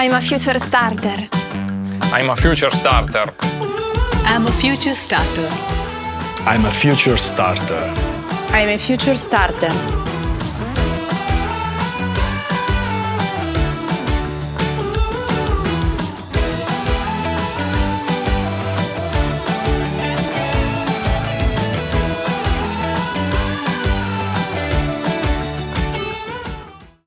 I'm a future starter. I'm a future starter. I'm a future starter. I'm a future starter. I'm a future starter.